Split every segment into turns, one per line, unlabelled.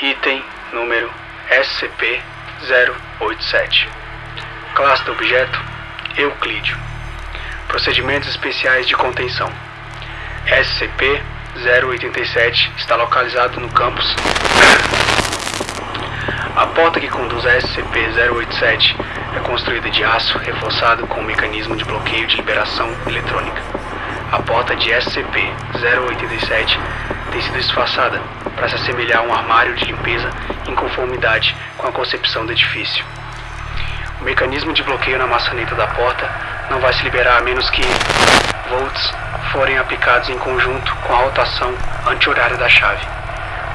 Item número SCP-087 Classe do objeto Euclídeo. Procedimentos especiais de contenção. SCP-087 está localizado no campus. A porta que conduz a SCP-087 é construída de aço reforçado com um mecanismo de bloqueio de liberação eletrônica. A porta de SCP-087 tem sido disfarçada para se assemelhar a um armário de limpeza em conformidade com a concepção do edifício. O mecanismo de bloqueio na maçaneta da porta não vai se liberar a menos que volts forem aplicados em conjunto com a rotação anti-horária da chave.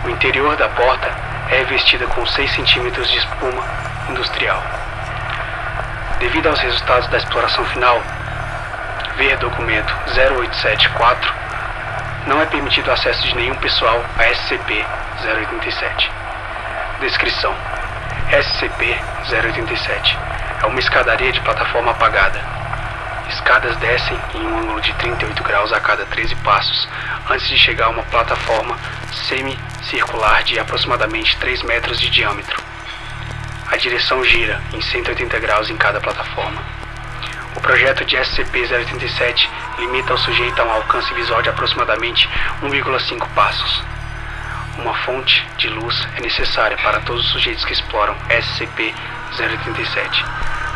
O interior da porta é revestida com 6 centímetros de espuma industrial. Devido aos resultados da exploração final, ver documento 0874, não é permitido acesso de nenhum pessoal a SCP-087. Descrição: SCP-087 é uma escadaria de plataforma apagada. Escadas descem em um ângulo de 38 graus a cada 13 passos, antes de chegar a uma plataforma semicircular de aproximadamente 3 metros de diâmetro. A direção gira em 180 graus em cada plataforma. Projeto de SCP-087 limita o sujeito a um alcance visual de aproximadamente 1,5 passos. Uma fonte de luz é necessária para todos os sujeitos que exploram SCP-087,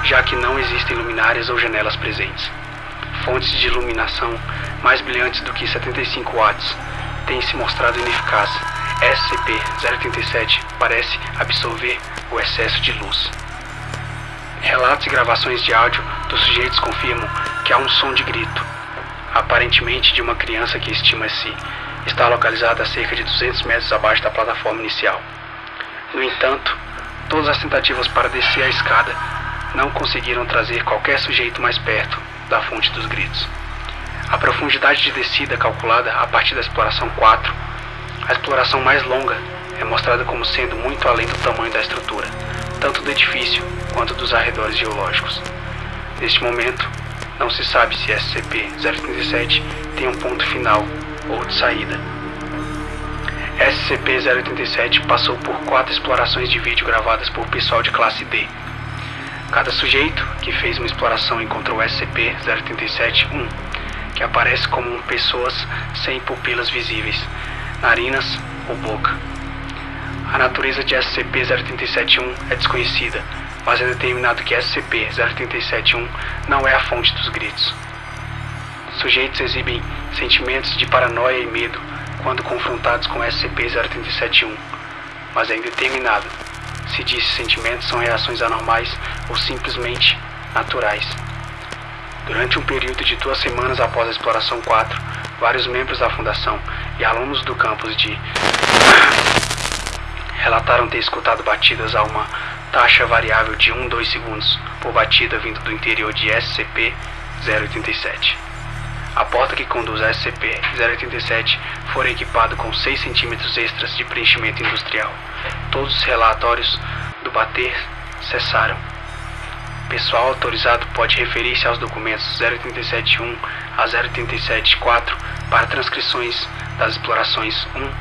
já que não existem luminárias ou janelas presentes. Fontes de iluminação mais brilhantes do que 75 watts têm se mostrado ineficazes. SCP-087 parece absorver o excesso de luz. Relatos e gravações de áudio dos sujeitos confirmam que há um som de grito, aparentemente de uma criança que estima-se está localizada a cerca de 200 metros abaixo da plataforma inicial. No entanto, todas as tentativas para descer a escada não conseguiram trazer qualquer sujeito mais perto da fonte dos gritos. A profundidade de descida calculada a partir da exploração 4, a exploração mais longa, é mostrada como sendo muito além do tamanho da estrutura, tanto do edifício quanto dos arredores geológicos. Neste momento, não se sabe se SCP-037 tem um ponto final ou de saída. SCP-087 passou por quatro explorações de vídeo gravadas por pessoal de classe D. Cada sujeito que fez uma exploração encontrou SCP-087-1, que aparece como pessoas sem pupilas visíveis, narinas ou boca. A natureza de SCP-087-1 é desconhecida, mas é determinado que SCP-087-1 não é a fonte dos gritos. Sujeitos exibem sentimentos de paranoia e medo quando confrontados com SCP-087-1, mas é indeterminado se diz se sentimentos são reações anormais ou simplesmente naturais. Durante um período de duas semanas após a exploração 4, vários membros da Fundação e alunos do campus de relataram ter escutado batidas a uma taxa variável de 1-2 segundos por batida vindo do interior de SCP-087. A porta que conduz a SCP-087 foi equipada com 6 centímetros extras de preenchimento industrial. Todos os relatórios do bater cessaram. Pessoal autorizado pode referir-se aos documentos 087.1 a 087.4 para transcrições das explorações 1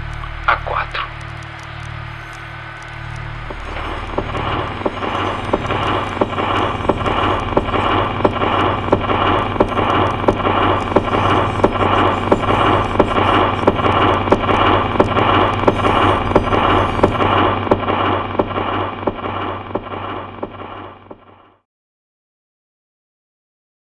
a 4.